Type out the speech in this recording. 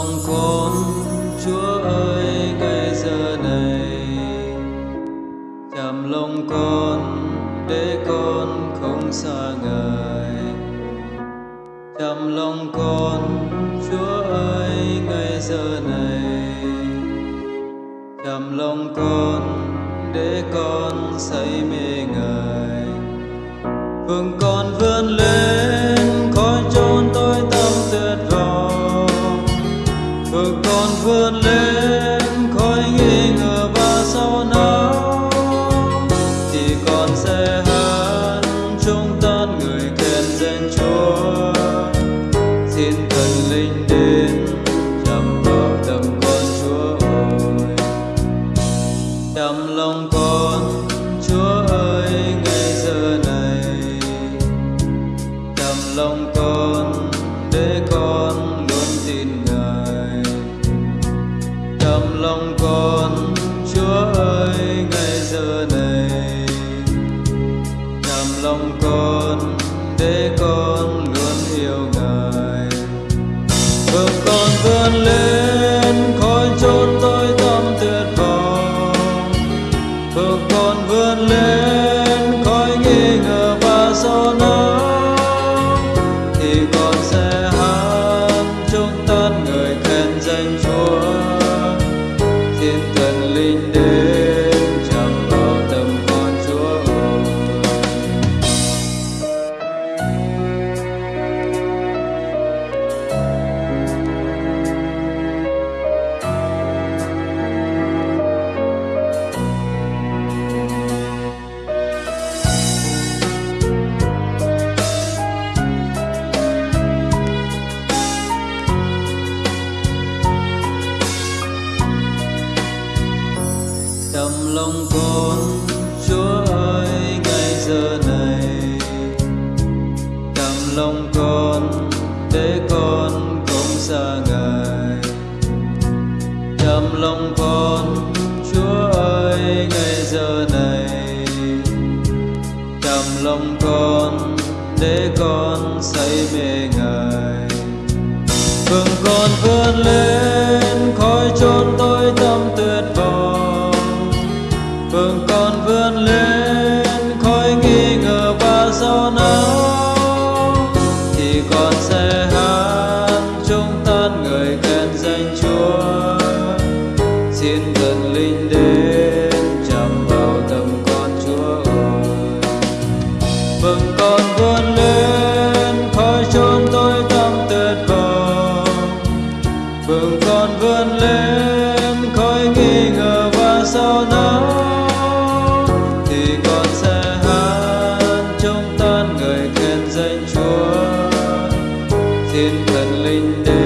lòng con, chúa ơi ngay giờ này. Chạm lòng con để con không xa ngài chạm lòng con, chúa ơi ngay giờ này. Chạm lòng con để con say mê ngài vương con vươn lên con vươn lên khỏi nghi ngờ và sau não thì con sẽ hát chúng tan người khen danh chúa. Xin thần linh đến chăm vào tâm con chúa ơi. Chạm lòng con chúa ơi, ngay giờ này. Chạm lòng con để con lòng con, chúa ơi, ngày giờ này. Làm lòng con, để con luôn yêu ngài. Vâng con vươn lên khỏi chốn tôi tâm tuyệt vọng. Vâng con vươn lên khỏi nghi ngờ và so não. Thì con sẽ lòng con. Chúa ơi ngày giờ này, cảm lòng con để con không xa ngài. Cảm lòng con, chúa ơi ngày giờ này, cảm lòng con để con say mê ngài. Vâng con vươn lên. Xin thần linh đến chạm vào tâm con Chúa ơi. Vâng con vươn lên khỏi chốn tôi tâm tuyệt vọng Vâng con vươn lên khỏi nghi ngờ và sao não Thì con sẽ hát trong tan người khen danh Chúa. Xin thần linh đến